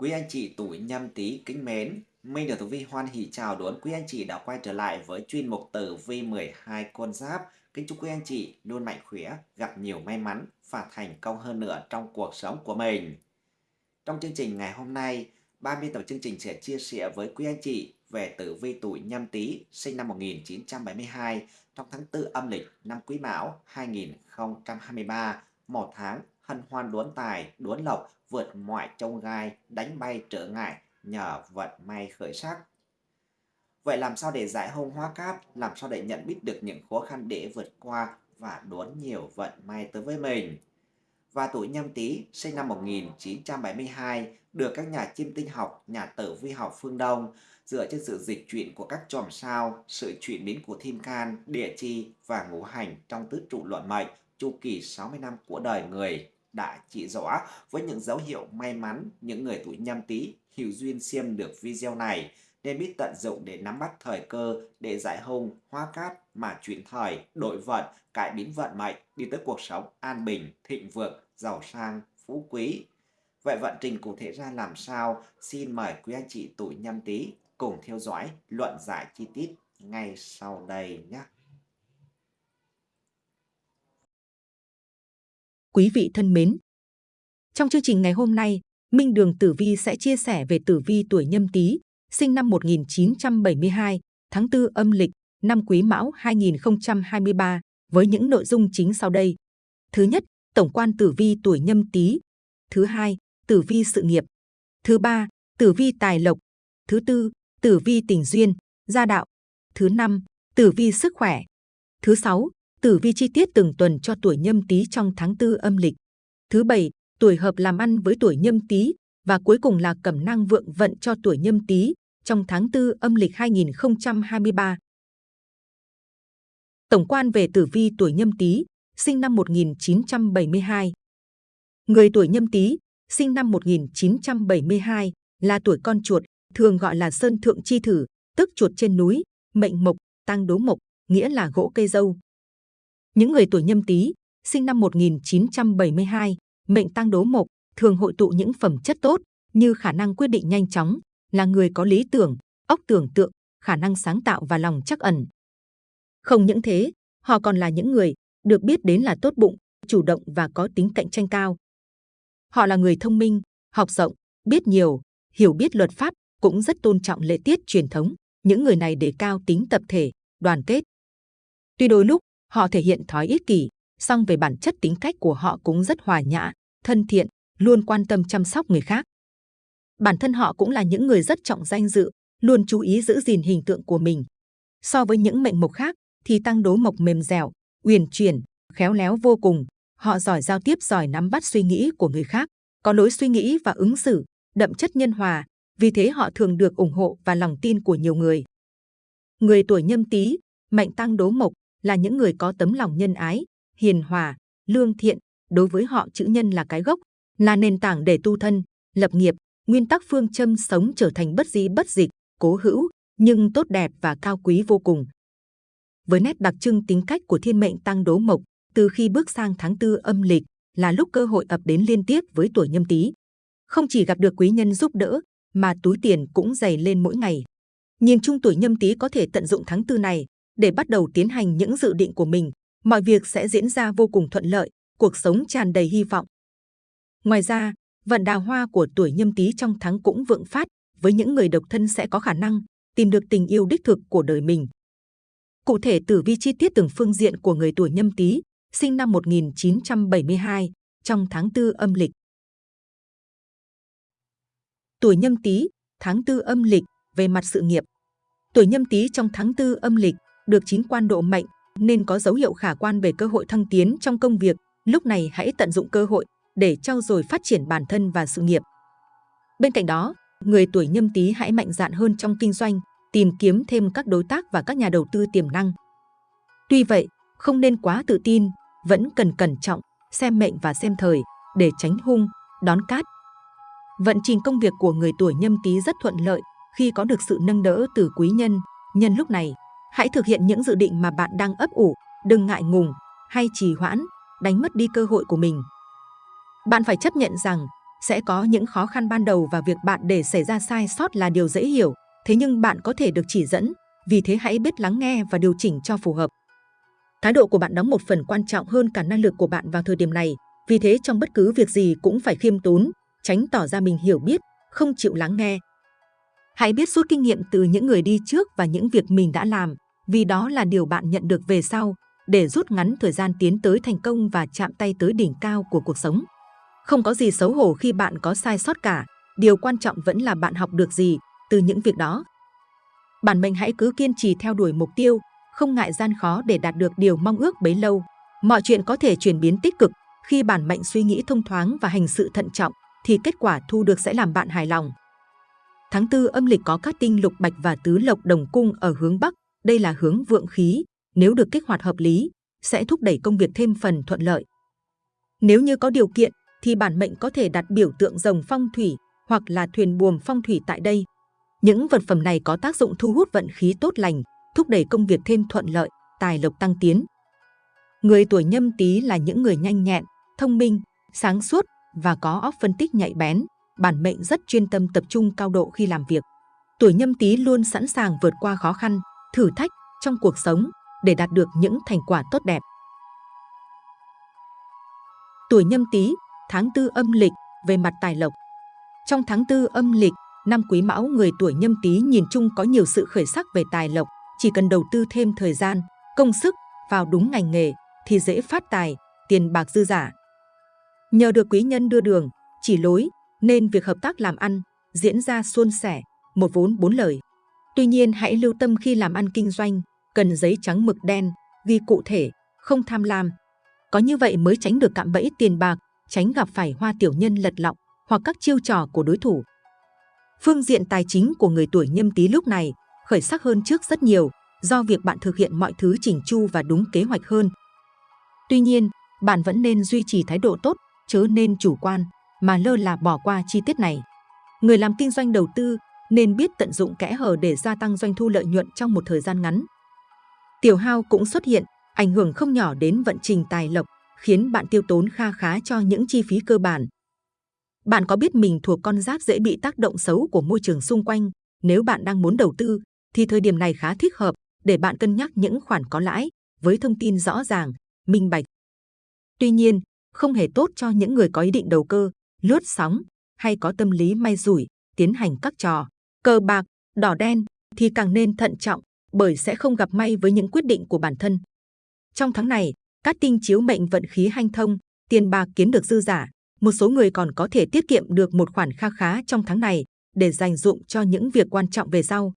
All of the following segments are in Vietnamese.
Quý anh chị tuổi nhâm tý kính mến, Minh được Tử Vi hoan hỷ chào đón quý anh chị đã quay trở lại với chuyên mục Tử Vi 12 con giáp. Kính chúc quý anh chị luôn mạnh khỏe, gặp nhiều may mắn và thành công hơn nữa trong cuộc sống của mình. Trong chương trình ngày hôm nay, ban biên tập chương trình sẽ chia sẻ với quý anh chị về tử vi tuổi nhâm tý sinh năm 1972 trong tháng 4 âm lịch năm Quý Mão 2023, một tháng hân hoan đốn tài, đốn lộc, vượt mọi trông gai, đánh bay trở ngại nhờ vận may khởi sắc. Vậy làm sao để giải hông hóa cát, làm sao để nhận biết được những khó khăn để vượt qua và đón nhiều vận may tới với mình? Và tuổi nhâm tý sinh năm 1972 được các nhà chiêm tinh học, nhà tử vi học phương Đông dựa trên sự dịch chuyển của các chòm sao, sự chuyển biến của thiên can, địa chi và ngũ hành trong tứ trụ luận mệnh chu kỳ 60 năm của đời người đã chỉ rõ với những dấu hiệu may mắn những người tuổi nhâm tý hiểu duyên xem được video này nên biết tận dụng để nắm bắt thời cơ để giải hung, hóa cát mà chuyển thời, đổi vận, cải biến vận mệnh đi tới cuộc sống an bình, thịnh vượng, giàu sang, phú quý. Vậy vận trình cụ thể ra làm sao? Xin mời quý anh chị tuổi nhâm tý cùng theo dõi luận giải chi tiết ngay sau đây nhé. Quý vị thân mến, trong chương trình ngày hôm nay, Minh Đường Tử Vi sẽ chia sẻ về tử vi tuổi nhâm tý, sinh năm 1972, tháng 4 âm lịch, năm Quý Mão 2023, với những nội dung chính sau đây. Thứ nhất, tổng quan tử vi tuổi nhâm tý. Thứ hai, tử vi sự nghiệp. Thứ ba, tử vi tài lộc. Thứ tư, tử vi tình duyên, gia đạo. Thứ năm, tử vi sức khỏe. Thứ sáu, tử vi chi tiết từng tuần cho tuổi nhâm tý trong tháng tư âm lịch. Thứ bảy, tuổi hợp làm ăn với tuổi nhâm tý và cuối cùng là cẩm năng vượng vận cho tuổi nhâm tý trong tháng tư âm lịch 2023. Tổng quan về tử vi tuổi nhâm tý, sinh năm 1972. Người tuổi nhâm tý, sinh năm 1972, là tuổi con chuột, thường gọi là sơn thượng chi thử, tức chuột trên núi, mệnh mộc, tăng đố mộc, nghĩa là gỗ cây dâu. Những người tuổi nhâm tý, sinh năm 1972, mệnh tăng đố mộc, thường hội tụ những phẩm chất tốt như khả năng quyết định nhanh chóng, là người có lý tưởng, óc tưởng tượng, khả năng sáng tạo và lòng chắc ẩn. Không những thế, họ còn là những người được biết đến là tốt bụng, chủ động và có tính cạnh tranh cao. Họ là người thông minh, học rộng, biết nhiều, hiểu biết luật pháp, cũng rất tôn trọng lễ tiết truyền thống. Những người này đề cao tính tập thể, đoàn kết. Tuy đôi lúc họ thể hiện thói ích kỷ, song về bản chất tính cách của họ cũng rất hòa nhã, thân thiện, luôn quan tâm chăm sóc người khác. Bản thân họ cũng là những người rất trọng danh dự, luôn chú ý giữ gìn hình tượng của mình. So với những mệnh mộc khác, thì tăng đố mộc mềm dẻo, uyển chuyển, khéo léo vô cùng. Họ giỏi giao tiếp, giỏi nắm bắt suy nghĩ của người khác, có lối suy nghĩ và ứng xử, đậm chất nhân hòa. Vì thế họ thường được ủng hộ và lòng tin của nhiều người. Người tuổi nhâm tý, mệnh tăng đố mộc là những người có tấm lòng nhân ái, hiền hòa, lương thiện. Đối với họ chữ nhân là cái gốc, là nền tảng để tu thân, lập nghiệp, nguyên tắc phương châm sống trở thành bất di bất dịch, cố hữu, nhưng tốt đẹp và cao quý vô cùng. Với nét đặc trưng tính cách của thiên mệnh tăng đố mộc, từ khi bước sang tháng tư âm lịch là lúc cơ hội ập đến liên tiếp với tuổi nhâm tý. Không chỉ gặp được quý nhân giúp đỡ, mà túi tiền cũng dày lên mỗi ngày. Nhìn chung tuổi nhâm tý có thể tận dụng tháng tư này để bắt đầu tiến hành những dự định của mình. Mọi việc sẽ diễn ra vô cùng thuận lợi, cuộc sống tràn đầy hy vọng. Ngoài ra, vận đào hoa của tuổi nhâm tý trong tháng cũng vượng phát, với những người độc thân sẽ có khả năng tìm được tình yêu đích thực của đời mình. Cụ thể tử vi chi tiết từng phương diện của người tuổi nhâm tý, sinh năm 1972, trong tháng tư âm lịch. Tuổi nhâm tý, tháng tư âm lịch, về mặt sự nghiệp. Tuổi nhâm tý trong tháng tư âm lịch, được chín quan độ mệnh, nên có dấu hiệu khả quan về cơ hội thăng tiến trong công việc. Lúc này hãy tận dụng cơ hội để trau dồi phát triển bản thân và sự nghiệp. Bên cạnh đó, người tuổi nhâm tý hãy mạnh dạn hơn trong kinh doanh, tìm kiếm thêm các đối tác và các nhà đầu tư tiềm năng. Tuy vậy, không nên quá tự tin, vẫn cần cẩn trọng, xem mệnh và xem thời để tránh hung, đón cát. Vận trình công việc của người tuổi nhâm tý rất thuận lợi khi có được sự nâng đỡ từ quý nhân. Nhân lúc này, hãy thực hiện những dự định mà bạn đang ấp ủ, đừng ngại ngùng hay trì hoãn, đánh mất đi cơ hội của mình. Bạn phải chấp nhận rằng Sẽ có những khó khăn ban đầu và việc bạn để xảy ra sai sót là điều dễ hiểu, thế nhưng bạn có thể được chỉ dẫn, vì thế hãy biết lắng nghe và điều chỉnh cho phù hợp. Thái độ của bạn đóng một phần quan trọng hơn cả năng lực của bạn vào thời điểm này, vì thế trong bất cứ việc gì cũng phải khiêm tốn, tránh tỏ ra mình hiểu biết, không chịu lắng nghe. Hãy biết rút kinh nghiệm từ những người đi trước và những việc mình đã làm, vì đó là điều bạn nhận được về sau, để rút ngắn thời gian tiến tới thành công và chạm tay tới đỉnh cao của cuộc sống. Không có gì xấu hổ khi bạn có sai sót cả, điều quan trọng vẫn là bạn học được gì từ những việc đó. Bản mệnh hãy cứ kiên trì theo đuổi mục tiêu, không ngại gian khó để đạt được điều mong ước bấy lâu. Mọi chuyện có thể chuyển biến tích cực khi bản mệnh suy nghĩ thông thoáng và hành sự thận trọng thì kết quả thu được sẽ làm bạn hài lòng. Tháng tư âm lịch có các tinh lục bạch và tứ lộc đồng cung ở hướng Bắc, đây là hướng vượng khí, nếu được kích hoạt hợp lý, sẽ thúc đẩy công việc thêm phần thuận lợi. Nếu như có điều kiện, thì bản mệnh có thể đặt biểu tượng rồng phong thủy hoặc là thuyền buồm phong thủy tại đây. Những vật phẩm này có tác dụng thu hút vận khí tốt lành, thúc đẩy công việc thêm thuận lợi, tài lộc tăng tiến. Người tuổi nhâm tý là những người nhanh nhẹn, thông minh, sáng suốt và có óc phân tích nhạy bén, bản mệnh rất chuyên tâm tập trung cao độ khi làm việc. Tuổi nhâm tý luôn sẵn sàng vượt qua khó khăn, thử thách trong cuộc sống để đạt được những thành quả tốt đẹp. Tuổi nhâm tý, tháng tư âm lịch về mặt tài lộc. Trong tháng tư âm lịch, năm quý mão người tuổi nhâm tý nhìn chung có nhiều sự khởi sắc về tài lộc, chỉ cần đầu tư thêm thời gian, công sức vào đúng ngành nghề thì dễ phát tài, tiền bạc dư giả. Nhờ được quý nhân đưa đường, chỉ lối, nên việc hợp tác làm ăn diễn ra suôn sẻ, một vốn bốn lời. Tuy nhiên hãy lưu tâm khi làm ăn kinh doanh, cần giấy trắng mực đen, ghi cụ thể, không tham lam. Có như vậy mới tránh được cạm bẫy tiền bạc, tránh gặp phải hoa tiểu nhân lật lọng hoặc các chiêu trò của đối thủ. Phương diện tài chính của người tuổi nhâm tý lúc này khởi sắc hơn trước rất nhiều do việc bạn thực hiện mọi thứ chỉnh chu và đúng kế hoạch hơn. Tuy nhiên, bạn vẫn nên duy trì thái độ tốt, chớ nên chủ quan, mà lơ là bỏ qua chi tiết này. Người làm kinh doanh đầu tư nên biết tận dụng kẽ hở để gia tăng doanh thu lợi nhuận trong một thời gian ngắn. Tiểu hao cũng xuất hiện, ảnh hưởng không nhỏ đến vận trình tài lộc, khiến bạn tiêu tốn kha khá cho những chi phí cơ bản. Bạn có biết mình thuộc con giáp dễ bị tác động xấu của môi trường xung quanh, nếu bạn đang muốn đầu tư, thì thời điểm này khá thích hợp để bạn cân nhắc những khoản có lãi với thông tin rõ ràng, minh bạch. Tuy nhiên, không hề tốt cho những người có ý định đầu cơ, lướt sóng hay có tâm lý may rủi, tiến hành các trò cờ bạc, đỏ đen thì càng nên thận trọng bởi sẽ không gặp may với những quyết định của bản thân. Trong tháng này, các tinh chiếu mệnh vận khí hanh thông, tiền bạc kiếm được dư giả, một số người còn có thể tiết kiệm được một khoản kha khá trong tháng này để dành dụng cho những việc quan trọng về sau.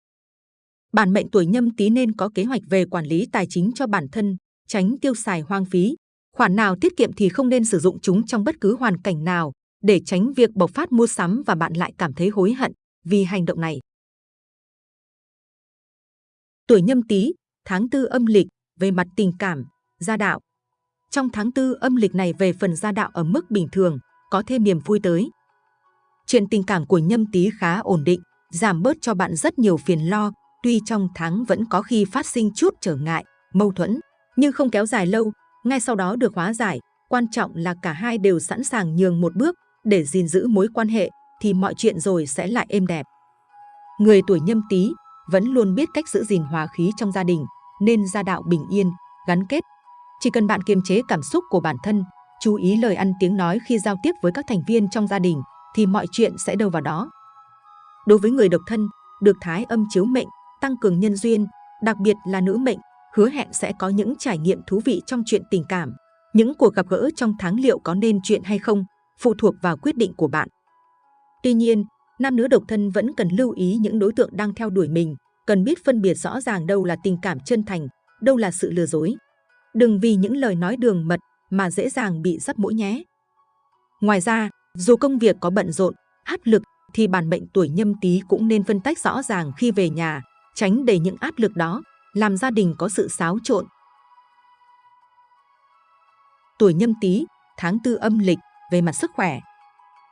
Bản mệnh tuổi nhâm tý nên có kế hoạch về quản lý tài chính cho bản thân, tránh tiêu xài hoang phí. Khoản nào tiết kiệm thì không nên sử dụng chúng trong bất cứ hoàn cảnh nào để tránh việc bộc phát mua sắm và bạn lại cảm thấy hối hận vì hành động này. Tuổi nhâm tý, tháng tư âm lịch, về mặt tình cảm, gia đạo. Trong tháng tư âm lịch này về phần gia đạo ở mức bình thường, có thêm niềm vui tới. Chuyện tình cảm của nhâm tý khá ổn định, giảm bớt cho bạn rất nhiều phiền lo, tuy trong tháng vẫn có khi phát sinh chút trở ngại, mâu thuẫn, nhưng không kéo dài lâu, ngay sau đó được hóa giải. Quan trọng là cả hai đều sẵn sàng nhường một bước để gìn giữ mối quan hệ, thì mọi chuyện rồi sẽ lại êm đẹp. Người tuổi nhâm tý vẫn luôn biết cách giữ gìn hòa khí trong gia đình, nên gia đạo bình yên, gắn kết. Chỉ cần bạn kiềm chế cảm xúc của bản thân, chú ý lời ăn tiếng nói khi giao tiếp với các thành viên trong gia đình, thì mọi chuyện sẽ đâu vào đó. Đối với người độc thân, được thái âm chiếu mệnh, tăng cường nhân duyên, đặc biệt là nữ mệnh, hứa hẹn sẽ có những trải nghiệm thú vị trong chuyện tình cảm. Những cuộc gặp gỡ trong tháng liệu có nên chuyện hay không, phụ thuộc vào quyết định của bạn. Tuy nhiên, nam nữ độc thân vẫn cần lưu ý những đối tượng đang theo đuổi mình, cần biết phân biệt rõ ràng đâu là tình cảm chân thành, đâu là sự lừa dối. Đừng vì những lời nói đường mật mà dễ dàng bị dắt mũi nhé. Ngoài ra, dù công việc có bận rộn, áp lực thì bản mệnh tuổi nhâm tý cũng nên phân tách rõ ràng khi về nhà, tránh để những áp lực đó làm gia đình có sự xáo trộn. Tuổi nhâm tý, tháng tư âm lịch về mặt sức khỏe.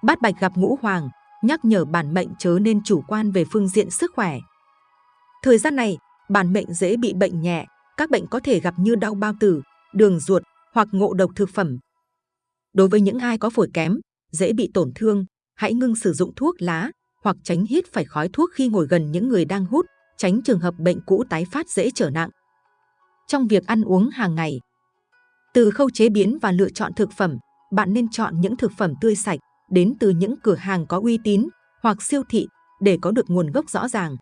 Bát bạch gặp ngũ hoàng, nhắc nhở bản mệnh chớ nên chủ quan về phương diện sức khỏe. Thời gian này, bản mệnh dễ bị bệnh nhẹ, các bệnh có thể gặp như đau bao tử, đường ruột hoặc ngộ độc thực phẩm. Đối với những ai có phổi kém, dễ bị tổn thương, hãy ngưng sử dụng thuốc lá hoặc tránh hít phải khói thuốc khi ngồi gần những người đang hút, tránh trường hợp bệnh cũ tái phát dễ trở nặng. Trong việc ăn uống hàng ngày, từ khâu chế biến và lựa chọn thực phẩm, bạn nên chọn những thực phẩm tươi sạch đến từ những cửa hàng có uy tín hoặc siêu thị để có được nguồn gốc rõ ràng.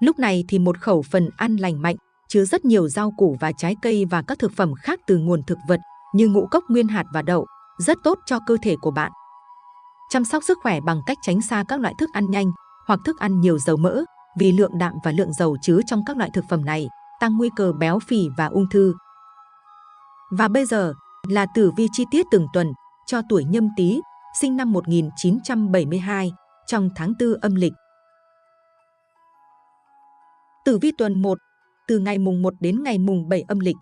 Lúc này thì một khẩu phần ăn lành mạnh, chứa rất nhiều rau củ và trái cây và các thực phẩm khác từ nguồn thực vật như ngũ cốc nguyên hạt và đậu, rất tốt cho cơ thể của bạn. Chăm sóc sức khỏe bằng cách tránh xa các loại thức ăn nhanh hoặc thức ăn nhiều dầu mỡ vì lượng đạm và lượng dầu chứa trong các loại thực phẩm này tăng nguy cơ béo phì và ung thư. Và bây giờ là tử vi chi tiết từng tuần cho tuổi nhâm tý sinh năm 1972 trong tháng 4 âm lịch. Tử vi tuần 1 từ ngày mùng 1 đến ngày mùng 7 âm lịch.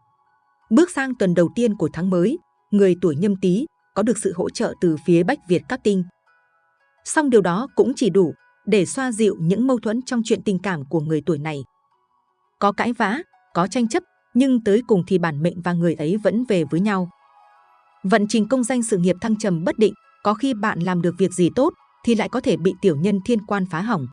Bước sang tuần đầu tiên của tháng mới, người tuổi nhâm tý có được sự hỗ trợ từ phía Bách Việt các tinh. Song điều đó cũng chỉ đủ để xoa dịu những mâu thuẫn trong chuyện tình cảm của người tuổi này. Có cãi vã, có tranh chấp, nhưng tới cùng thì bản mệnh và người ấy vẫn về với nhau. Vận trình công danh sự nghiệp thăng trầm bất định, có khi bạn làm được việc gì tốt thì lại có thể bị tiểu nhân thiên quan phá hỏng.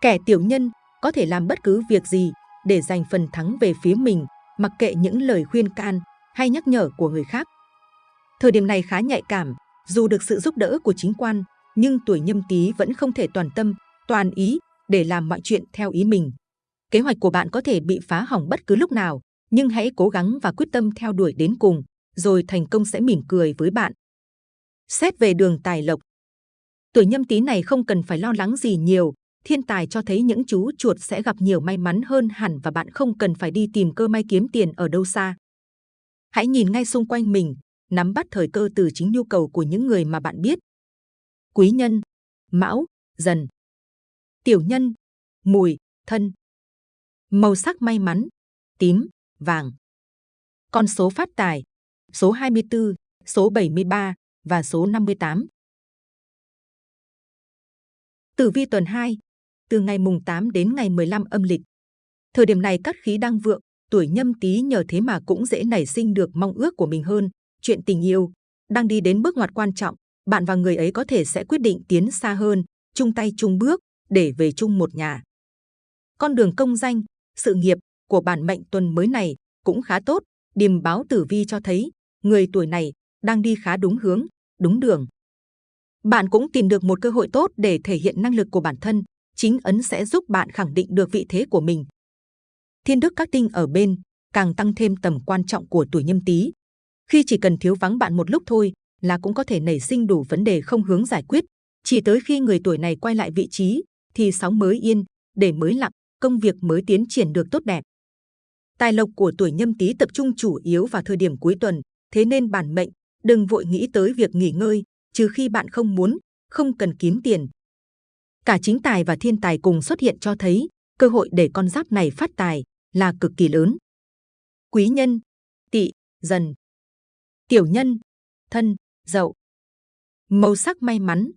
Kẻ tiểu nhân có thể làm bất cứ việc gì để giành phần thắng về phía mình, mặc kệ những lời khuyên can hay nhắc nhở của người khác. Thời điểm này khá nhạy cảm, dù được sự giúp đỡ của chính quan, nhưng tuổi nhâm tý vẫn không thể toàn tâm, toàn ý để làm mọi chuyện theo ý mình. Kế hoạch của bạn có thể bị phá hỏng bất cứ lúc nào, nhưng hãy cố gắng và quyết tâm theo đuổi đến cùng, rồi thành công sẽ mỉm cười với bạn. Xét về đường tài lộc, tuổi nhâm tý này không cần phải lo lắng gì nhiều, thiên tài cho thấy những chú chuột sẽ gặp nhiều may mắn hơn hẳn và bạn không cần phải đi tìm cơ may kiếm tiền ở đâu xa. Hãy nhìn ngay xung quanh mình, nắm bắt thời cơ từ chính nhu cầu của những người mà bạn biết. Quý nhân, mão, dần. Tiểu nhân, mùi, thân. Màu sắc may mắn, tím, vàng. Con số phát tài, số 24, số 73 và số 58. Tử vi tuần 2, từ ngày mùng 8 đến ngày 15 âm lịch. Thời điểm này các khí đang vượng, tuổi nhâm tý nhờ thế mà cũng dễ nảy sinh được mong ước của mình hơn. Chuyện tình yêu đang đi đến bước ngoặt quan trọng, bạn và người ấy có thể sẽ quyết định tiến xa hơn, chung tay chung bước để về chung một nhà. Con đường công danh, sự nghiệp của bản mệnh tuần mới này cũng khá tốt. Điềm báo tử vi cho thấy người tuổi này đang đi khá đúng hướng, đúng đường. Bạn cũng tìm được một cơ hội tốt để thể hiện năng lực của bản thân, chính ấn sẽ giúp bạn khẳng định được vị thế của mình. Thiên đức các tinh ở bên càng tăng thêm tầm quan trọng của tuổi nhâm tý. Khi chỉ cần thiếu vắng bạn một lúc thôi là cũng có thể nảy sinh đủ vấn đề không hướng giải quyết. Chỉ tới khi người tuổi này quay lại vị trí thì sóng mới yên, để mới lặng, công việc mới tiến triển được tốt đẹp. Tài lộc của tuổi nhâm tý tập trung chủ yếu vào thời điểm cuối tuần, thế nên bản mệnh đừng vội nghĩ tới việc nghỉ ngơi, trừ khi bạn không muốn, không cần kiếm tiền, Cả chính tài và thiên tài cùng xuất hiện cho thấy cơ hội để con giáp này phát tài là cực kỳ lớn. Quý nhân, tỵ, dần. Tiểu nhân, thân, dậu. Màu sắc may mắn,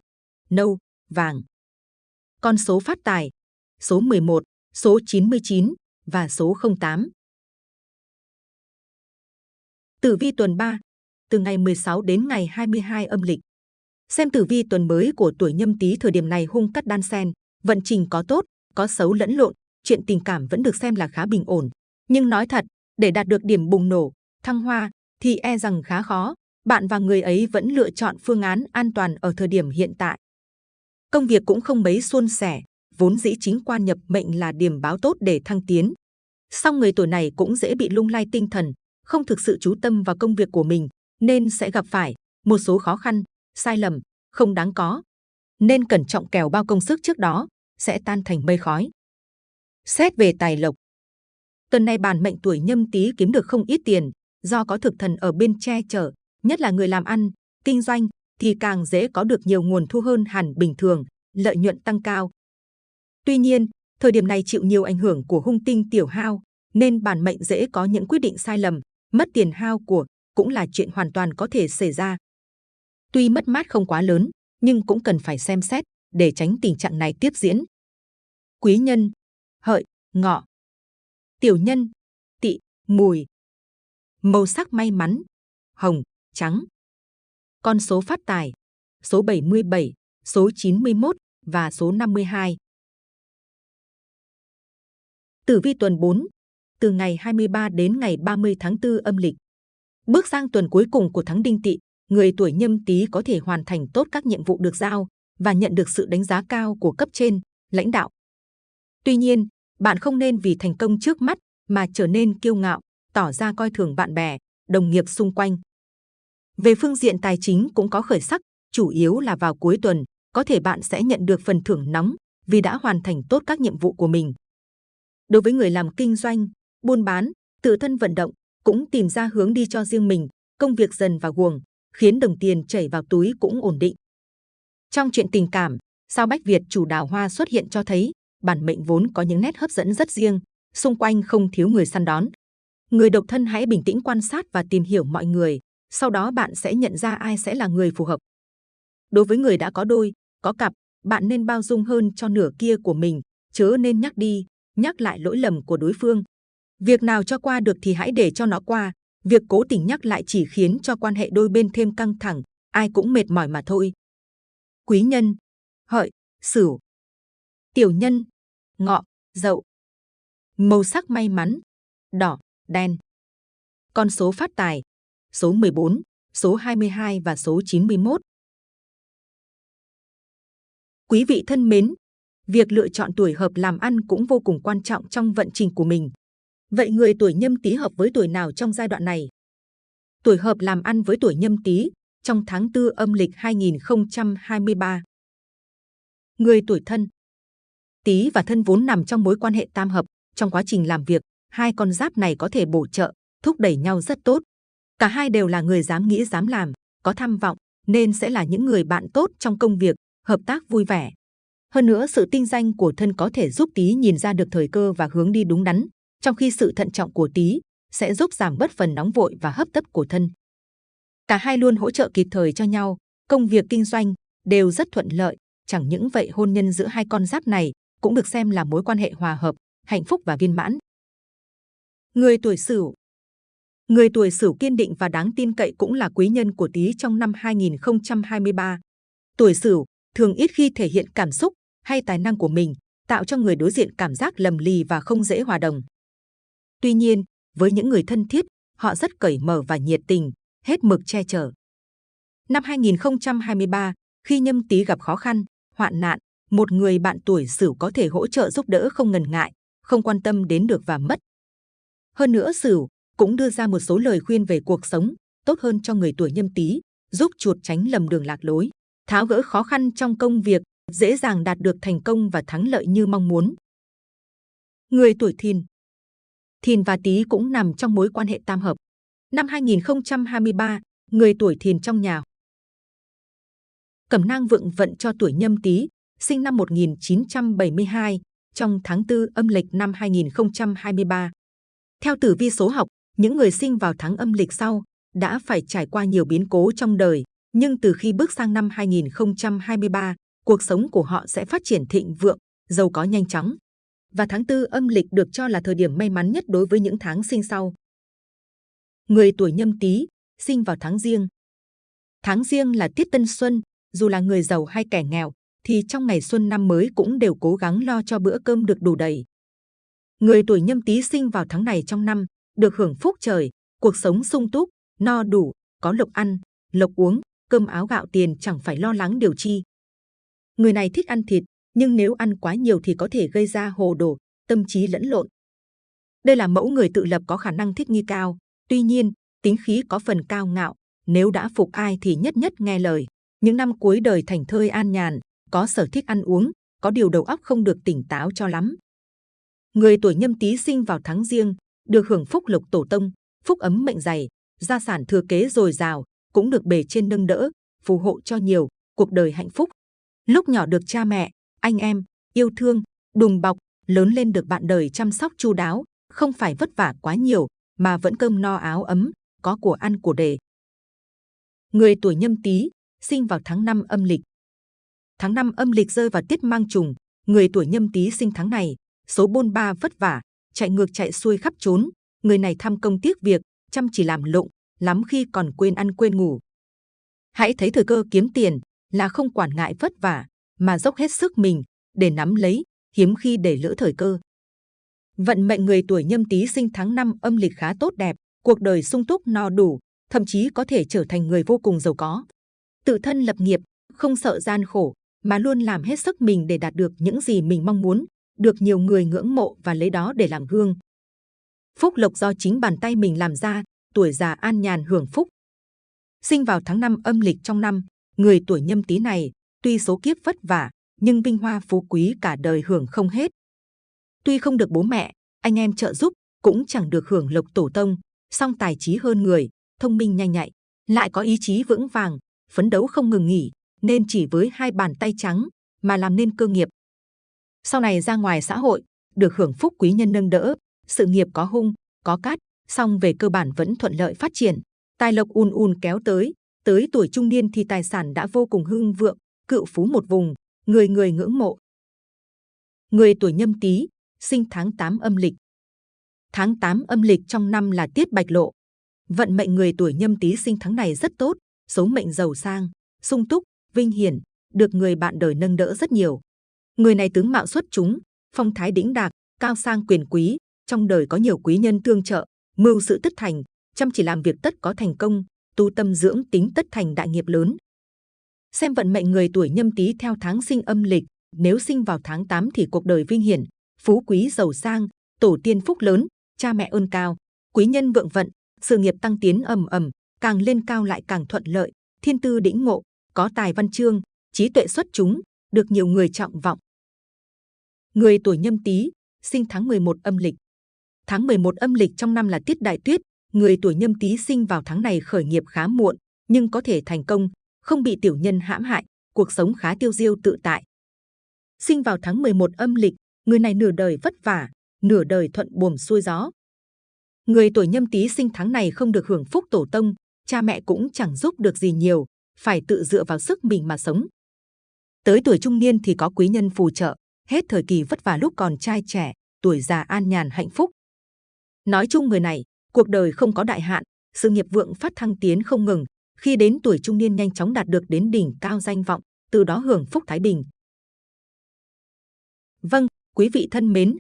nâu, vàng. Con số phát tài, số 11, số 99 và số 08. Tử vi tuần 3, từ ngày 16 đến ngày 22 âm lịch. Xem tử vi tuần mới của tuổi nhâm tý thời điểm này hung cắt đan sen, vận trình có tốt, có xấu lẫn lộn, chuyện tình cảm vẫn được xem là khá bình ổn. Nhưng nói thật, để đạt được điểm bùng nổ, thăng hoa, thì e rằng khá khó. Bạn và người ấy vẫn lựa chọn phương án an toàn ở thời điểm hiện tại. Công việc cũng không mấy suôn sẻ, vốn dĩ chính quan nhập mệnh là điểm báo tốt để thăng tiến. Song người tuổi này cũng dễ bị lung lay tinh thần, không thực sự chú tâm vào công việc của mình, nên sẽ gặp phải một số khó khăn, sai lầm, không đáng có. Nên cẩn trọng kèo bao công sức trước đó, sẽ tan thành mây khói. Xét về tài lộc. Tuần này bản mệnh tuổi nhâm tý kiếm được không ít tiền, do có thực thần ở bên che chở, nhất là người làm ăn, kinh doanh, thì càng dễ có được nhiều nguồn thu hơn hẳn bình thường, lợi nhuận tăng cao. Tuy nhiên, thời điểm này chịu nhiều ảnh hưởng của hung tinh tiểu hao, nên bản mệnh dễ có những quyết định sai lầm, mất tiền hao của, cũng là chuyện hoàn toàn có thể xảy ra. Tuy mất mát không quá lớn, nhưng cũng cần phải xem xét để tránh tình trạng này tiếp diễn. Quý nhân, hợi, ngọ. Tiểu nhân, tỵ, mùi. Màu sắc may mắn, hồng, trắng. Con số phát tài, số 77, số 91 và số 52. Tử vi tuần 4, từ ngày 23 đến ngày 30 tháng 4 âm lịch. Bước sang tuần cuối cùng của tháng Đinh Tỵ, người tuổi Nhâm Tý có thể hoàn thành tốt các nhiệm vụ được giao và nhận được sự đánh giá cao của cấp trên, lãnh đạo. Tuy nhiên, bạn không nên vì thành công trước mắt mà trở nên kiêu ngạo, tỏ ra coi thường bạn bè, đồng nghiệp xung quanh. Về phương diện tài chính cũng có khởi sắc, chủ yếu là vào cuối tuần, có thể bạn sẽ nhận được phần thưởng nóng vì đã hoàn thành tốt các nhiệm vụ của mình. Đối với người làm kinh doanh, buôn bán, tự thân vận động, cũng tìm ra hướng đi cho riêng mình, công việc dần vào guồng, khiến đồng tiền chảy vào túi cũng ổn định. Trong chuyện tình cảm, sao Bách Việt chủ đào hoa xuất hiện cho thấy bản mệnh vốn có những nét hấp dẫn rất riêng, xung quanh không thiếu người săn đón. Người độc thân hãy bình tĩnh quan sát và tìm hiểu mọi người, sau đó bạn sẽ nhận ra ai sẽ là người phù hợp. Đối với người đã có đôi, có cặp, bạn nên bao dung hơn cho nửa kia của mình, chớ nên nhắc đi, nhắc lại lỗi lầm của đối phương. Việc nào cho qua được thì hãy để cho nó qua, việc cố tình nhắc lại chỉ khiến cho quan hệ đôi bên thêm căng thẳng, ai cũng mệt mỏi mà thôi. Quý nhân, hợi, sửu, tiểu nhân, ngọ, dậu. Màu sắc may mắn, đỏ, đen. Con số phát tài, số 14, số 22 và số 91. Quý vị thân mến, việc lựa chọn tuổi hợp làm ăn cũng vô cùng quan trọng trong vận trình của mình. Vậy người tuổi nhâm tý hợp với tuổi nào trong giai đoạn này? Tuổi hợp làm ăn với tuổi nhâm tý trong tháng 4 âm lịch 2023. Người tuổi thân Tý và thân vốn nằm trong mối quan hệ tam hợp. Trong quá trình làm việc, hai con giáp này có thể bổ trợ, thúc đẩy nhau rất tốt. Cả hai đều là người dám nghĩ dám làm, có tham vọng, nên sẽ là những người bạn tốt trong công việc, hợp tác vui vẻ. Hơn nữa, sự tinh danh của thân có thể giúp Tý nhìn ra được thời cơ và hướng đi đúng đắn, trong khi sự thận trọng của Tý sẽ giúp giảm bớt phần nóng vội và hấp tấp của thân. Cả hai luôn hỗ trợ kịp thời cho nhau, công việc kinh doanh đều rất thuận lợi. Chẳng những vậy hôn nhân giữa hai con giáp này cũng được xem là mối quan hệ hòa hợp, hạnh phúc và viên mãn. Người tuổi Sửu Người tuổi Sửu kiên định và đáng tin cậy cũng là quý nhân của Tý trong năm 2023. Tuổi Sửu thường ít khi thể hiện cảm xúc hay tài năng của mình, tạo cho người đối diện cảm giác lầm lì và không dễ hòa đồng. Tuy nhiên, với những người thân thiết, họ rất cởi mở và nhiệt tình, hết mực che chở. Năm 2023, khi nhâm tý gặp khó khăn, hoạn nạn, một người bạn tuổi Sửu có thể hỗ trợ giúp đỡ không ngần ngại, không quan tâm đến được và mất. Hơn nữa Sửu cũng đưa ra một số lời khuyên về cuộc sống tốt hơn cho người tuổi nhâm tý, giúp chuột tránh lầm đường lạc lối, tháo gỡ khó khăn trong công việc, dễ dàng đạt được thành công và thắng lợi như mong muốn. Người tuổi Thìn Thìn và Tý cũng nằm trong mối quan hệ tam hợp. Năm 2023, người tuổi Thìn trong nhà Cẩm nang vượng vận cho tuổi Nhâm Tý, sinh năm 1972, trong tháng 4 âm lịch năm 2023. Theo tử vi số học, những người sinh vào tháng âm lịch sau đã phải trải qua nhiều biến cố trong đời, nhưng từ khi bước sang năm 2023, cuộc sống của họ sẽ phát triển thịnh vượng, giàu có nhanh chóng. Và tháng 4 âm lịch được cho là thời điểm may mắn nhất đối với những tháng sinh sau. Người tuổi nhâm tý, sinh vào tháng riêng. Tháng riêng là tiết tân xuân, dù là người giàu hay kẻ nghèo, thì trong ngày xuân năm mới cũng đều cố gắng lo cho bữa cơm được đủ đầy. Người tuổi nhâm tý sinh vào tháng này trong năm, được hưởng phúc trời, cuộc sống sung túc, no đủ, có lộc ăn, lộc uống, cơm áo gạo tiền chẳng phải lo lắng điều chi. Người này thích ăn thịt, nhưng nếu ăn quá nhiều thì có thể gây ra hồ đồ, tâm trí lẫn lộn. Đây là mẫu người tự lập có khả năng thích nghi cao, tuy nhiên, tính khí có phần cao ngạo, nếu đã phục ai thì nhất nhất nghe lời. Những năm cuối đời thành thơi an nhàn, có sở thích ăn uống, có điều đầu óc không được tỉnh táo cho lắm. Người tuổi nhâm tý sinh vào tháng riêng, được hưởng phúc lộc tổ tông, phúc ấm mệnh dày, gia sản thừa kế dồi dào, cũng được bề trên nâng đỡ, phù hộ cho nhiều, cuộc đời hạnh phúc. Lúc nhỏ được cha mẹ, anh em, yêu thương, đùm bọc, lớn lên được bạn đời chăm sóc chu đáo, không phải vất vả quá nhiều, mà vẫn cơm no áo ấm, có của ăn của để Người tuổi nhâm tý, sinh vào tháng 5 âm lịch. Tháng 5 âm lịch rơi vào tiết mang trùng, người tuổi nhâm tý sinh tháng này, số bôn ba vất vả, chạy ngược chạy xuôi khắp trốn, người này tham công tiếc việc, chăm chỉ làm lụng, lắm khi còn quên ăn quên ngủ. Hãy thấy thời cơ kiếm tiền, là không quản ngại vất vả, mà dốc hết sức mình để nắm lấy, hiếm khi để lỡ thời cơ. Vận mệnh người tuổi nhâm tý sinh tháng 5 âm lịch khá tốt đẹp, cuộc đời sung túc no đủ, thậm chí có thể trở thành người vô cùng giàu có. Tự thân lập nghiệp, không sợ gian khổ, mà luôn làm hết sức mình để đạt được những gì mình mong muốn, được nhiều người ngưỡng mộ và lấy đó để làm gương. Phúc lộc do chính bàn tay mình làm ra, tuổi già an nhàn hưởng phúc. Sinh vào tháng 5 âm lịch trong năm, người tuổi nhâm tý này, tuy số kiếp vất vả, nhưng vinh hoa phú quý cả đời hưởng không hết. Tuy không được bố mẹ, anh em trợ giúp, cũng chẳng được hưởng lộc tổ tông, song tài trí hơn người, thông minh nhanh nhạy, lại có ý chí vững vàng, phấn đấu không ngừng nghỉ, nên chỉ với hai bàn tay trắng mà làm nên cơ nghiệp. Sau này ra ngoài xã hội, được hưởng phúc quý nhân nâng đỡ, sự nghiệp có hung, có cát, song về cơ bản vẫn thuận lợi phát triển, tài lộc ùn ùn kéo tới, tới tuổi trung niên thì tài sản đã vô cùng hưng vượng, cựu phú một vùng, người người ngưỡng mộ. Người tuổi nhâm tý, sinh tháng 8 âm lịch. Tháng 8 âm lịch trong năm là tiết bạch lộ. Vận mệnh người tuổi nhâm tý sinh tháng này rất tốt, số mệnh giàu sang, sung túc, vinh hiển, được người bạn đời nâng đỡ rất nhiều. Người này tướng mạo xuất chúng, phong thái đĩnh đạc, cao sang quyền quý, trong đời có nhiều quý nhân tương trợ, mưu sự tất thành, chăm chỉ làm việc tất có thành công, tu tâm dưỡng tính tất thành đại nghiệp lớn. Xem vận mệnh người tuổi nhâm tý theo tháng sinh âm lịch, nếu sinh vào tháng 8 thì cuộc đời vinh hiển, phú quý giàu sang, tổ tiên phúc lớn, cha mẹ ơn cao, quý nhân vượng vận, sự nghiệp tăng tiến ầm ầm, càng lên cao lại càng thuận lợi, thiên tư đĩnh ngộ, có tài văn chương, trí tuệ xuất chúng, được nhiều người trọng vọng. Người tuổi nhâm tý, sinh tháng 11 âm lịch. Tháng 11 âm lịch trong năm là tiết đại tuyết, người tuổi nhâm tý sinh vào tháng này khởi nghiệp khá muộn, nhưng có thể thành công, không bị tiểu nhân hãm hại, cuộc sống khá tiêu diêu tự tại. Sinh vào tháng 11 âm lịch, người này nửa đời vất vả, nửa đời thuận buồm xuôi gió. Người tuổi nhâm tý sinh tháng này không được hưởng phúc tổ tông, cha mẹ cũng chẳng giúp được gì nhiều, phải tự dựa vào sức mình mà sống. Tới tuổi trung niên thì có quý nhân phù trợ, hết thời kỳ vất vả lúc còn trai trẻ, tuổi già an nhàn hạnh phúc. Nói chung người này, cuộc đời không có đại hạn, sự nghiệp vượng phát thăng tiến không ngừng, khi đến tuổi trung niên nhanh chóng đạt được đến đỉnh cao danh vọng, từ đó hưởng phúc thái bình. Vâng, quý vị thân mến,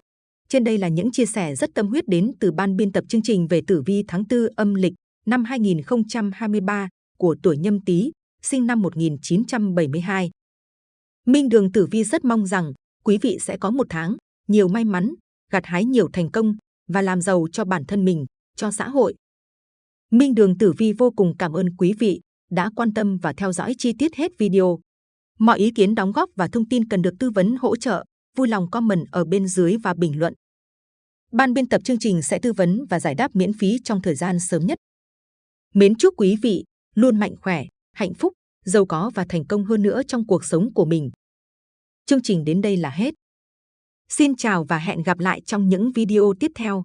trên đây là những chia sẻ rất tâm huyết đến từ ban biên tập chương trình về tử vi tháng 4 âm lịch năm 2023 của tuổi Nhâm Tý, sinh năm 1972. Minh Đường Tử Vi rất mong rằng quý vị sẽ có một tháng nhiều may mắn, gặt hái nhiều thành công và làm giàu cho bản thân mình, cho xã hội. Minh Đường Tử Vi vô cùng cảm ơn quý vị đã quan tâm và theo dõi chi tiết hết video. Mọi ý kiến đóng góp và thông tin cần được tư vấn hỗ trợ, vui lòng comment ở bên dưới và bình luận. Ban biên tập chương trình sẽ tư vấn và giải đáp miễn phí trong thời gian sớm nhất. Mến chúc quý vị luôn mạnh khỏe, hạnh phúc, giàu có và thành công hơn nữa trong cuộc sống của mình. Chương trình đến đây là hết. Xin chào và hẹn gặp lại trong những video tiếp theo.